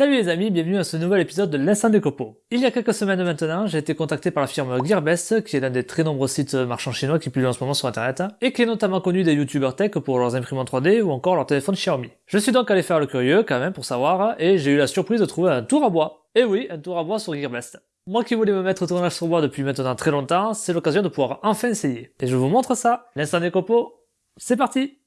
Salut les amis, bienvenue à ce nouvel épisode de l'Instant des copeaux. Il y a quelques semaines maintenant, j'ai été contacté par la firme Gearbest, qui est l'un des très nombreux sites marchands chinois qui publient en ce moment sur internet, et qui est notamment connu des youtubeurs tech pour leurs imprimantes 3D ou encore leurs téléphones Xiaomi. Je suis donc allé faire le curieux quand même pour savoir, et j'ai eu la surprise de trouver un tour à bois. Et oui, un tour à bois sur Gearbest. Moi qui voulais me mettre au tournage sur bois depuis maintenant très longtemps, c'est l'occasion de pouvoir enfin essayer. Et je vous montre ça. L'instant des copeaux, c'est parti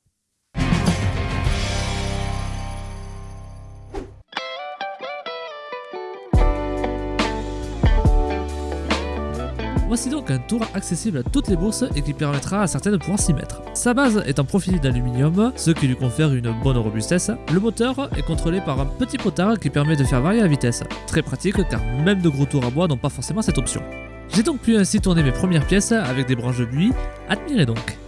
Voici donc un tour accessible à toutes les bourses et qui permettra à certaines de pouvoir s'y mettre. Sa base est en profil d'aluminium, ce qui lui confère une bonne robustesse. Le moteur est contrôlé par un petit potard qui permet de faire varier la vitesse. Très pratique car même de gros tours à bois n'ont pas forcément cette option. J'ai donc pu ainsi tourner mes premières pièces avec des branches de buis, admirez donc.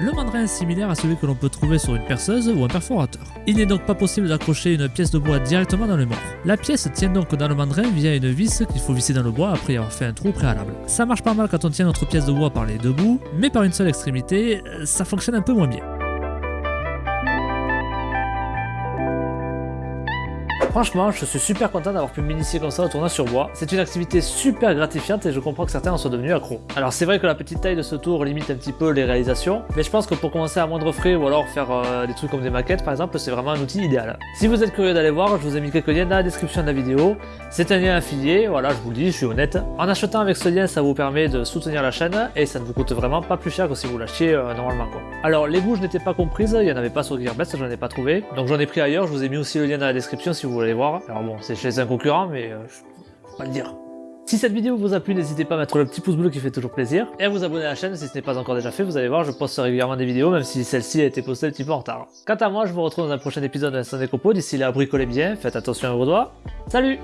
Le mandrin est similaire à celui que l'on peut trouver sur une perceuse ou un perforateur. Il n'est donc pas possible d'accrocher une pièce de bois directement dans le mort. La pièce tient donc dans le mandrin via une vis qu'il faut visser dans le bois après avoir fait un trou préalable. Ça marche pas mal quand on tient notre pièce de bois par les deux bouts, mais par une seule extrémité, euh, ça fonctionne un peu moins bien. Franchement, je suis super content d'avoir pu m'initier comme ça au tournage sur bois. C'est une activité super gratifiante et je comprends que certains en sont devenus accros. Alors c'est vrai que la petite taille de ce tour limite un petit peu les réalisations, mais je pense que pour commencer à moindre frais ou alors faire euh, des trucs comme des maquettes par exemple, c'est vraiment un outil idéal. Si vous êtes curieux d'aller voir, je vous ai mis quelques liens dans la description de la vidéo. C'est un lien affilié, voilà, je vous le dis, je suis honnête. En achetant avec ce lien, ça vous permet de soutenir la chaîne et ça ne vous coûte vraiment pas plus cher que si vous l'achetiez euh, normalement. Alors les bouges n'étaient pas comprises, il n'y en avait pas sur Gearbest, j'en ai pas trouvé. Donc j'en ai pris ailleurs, je vous ai mis aussi le lien dans la description si vous voulez voir. Alors bon, c'est chez un concurrent, mais euh, je peux pas le dire. Si cette vidéo vous a plu, n'hésitez pas à mettre le petit pouce bleu qui fait toujours plaisir, et à vous abonner à la chaîne si ce n'est pas encore déjà fait, vous allez voir, je poste régulièrement des vidéos, même si celle-ci a été postée un petit peu en retard. Quant à moi, je vous retrouve dans un prochain épisode de l'Instant des Copeaux, d'ici là, bricolez bien, faites attention à vos doigts, salut